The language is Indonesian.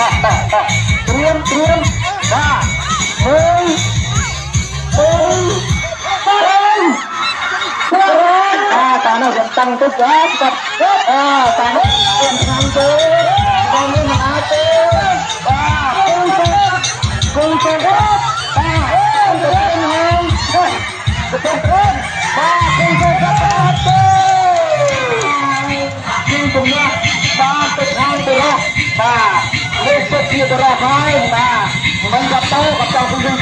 tak tak tak trium trium tak mung mung mung ah tanah gentang tuh guys ah tanah gentang tuh kamu mati ah kung kung Terima kasih. thôi mà mình gặp tôi gặp chồng cũng được